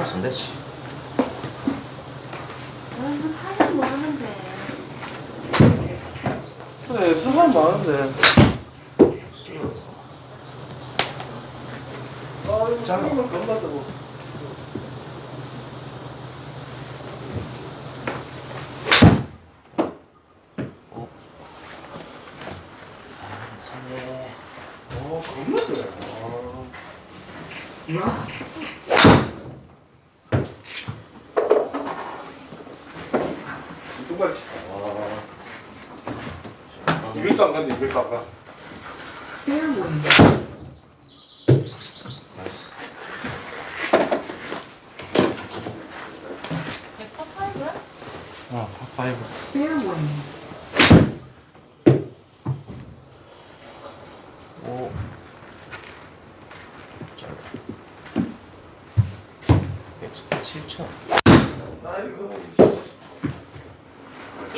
살았으면 되지. 무슨 하면 뭐 하는데. 그래 수산 많은데? 아 이거 짱. 짱을 건너다고 어 겁나네 똑같이 아 200도 안 간다 200도 안 가. 나이스. 백퍼 파이브야? 어 파이브 오. 짧아. 107초. 아이고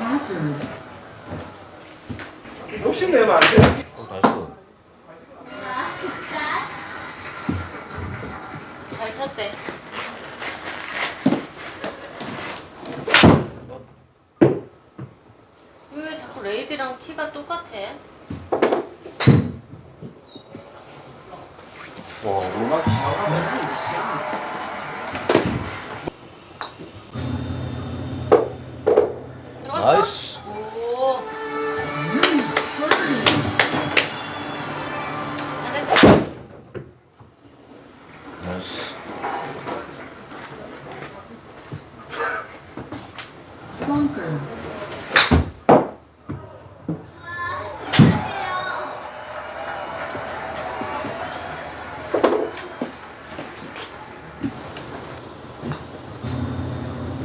맞아. 욕심내면 안 돼 어, 나이스. 잘 쳤대. 왜 자꾸 레이디랑 티가 똑같아? 와, 음악 잘하네.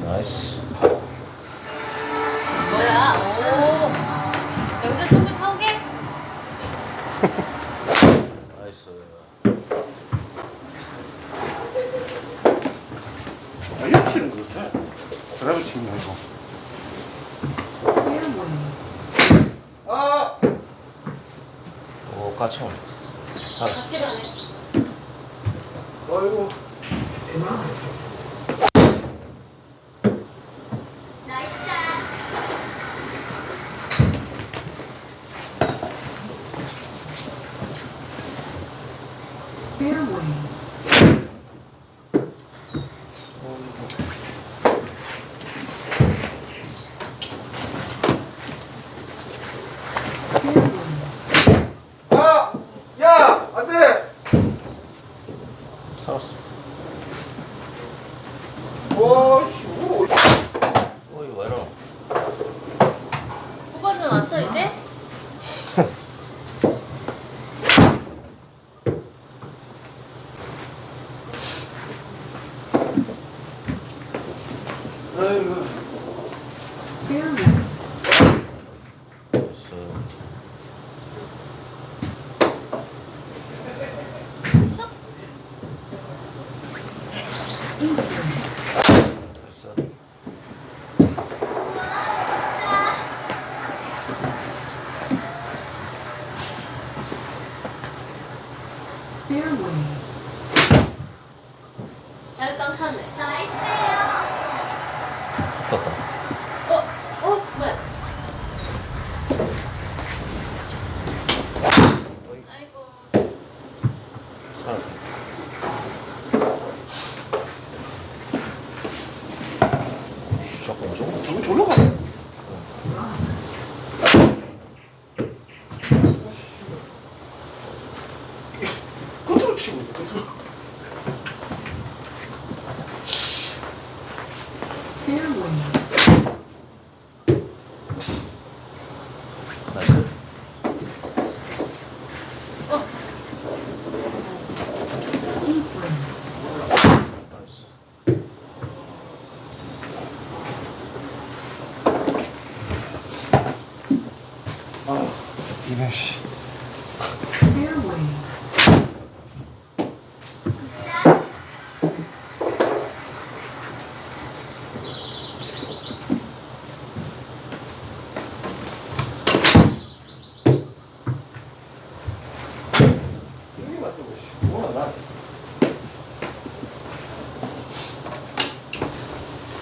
나이스. 뭐야? 오. 영재 손좀 파오게? 나이스. 이렇게 치는 거 같아 드라이브 치는 거 아! 오, 까치 온. 살. 같이 가네. 아이고 아! 야! 안 돼! 살았어. 와 씨, 오. 어이, 왜 이러? 후반전 왔어 이제? 아이고 나이스. 슉. 나이스. 잘 땅타네. 떴다. 어? 어? 뭐야? 아이고. 자꾸 안 좋아. 저기 졸로 가네 끝으로 치고 있네 끝 나이스. 아, 이래 씨. 나.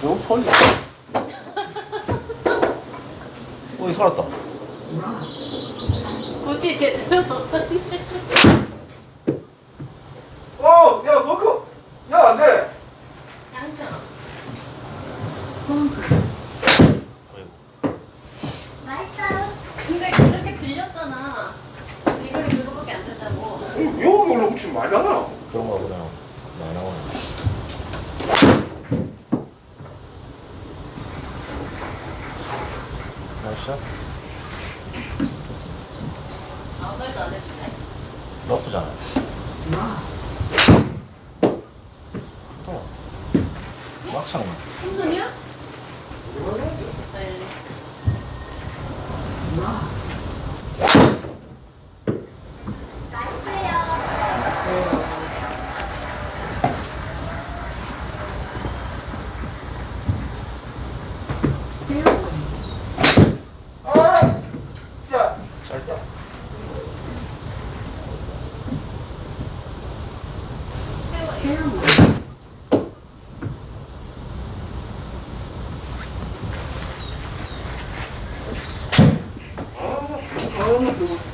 너무 펄리. 어, 이 살았다. 굳이 제대로 먹었네. 어, 야, 버크. 야, 안 돼. 양청. 아이고. 맛있어요. 근데 그렇게 들렸잖아. 이건 그거밖에 안 된다고. 어, 여기 올라붙이면 많이 나가나? 그런가 보다. 많이 나오네. 맛있어? 아무 말도 안 해줄래? 나쁘잖아. 어. 막창. 충분이야? 네. 아, 자. 짧다. 태워. 아, 아, 그거.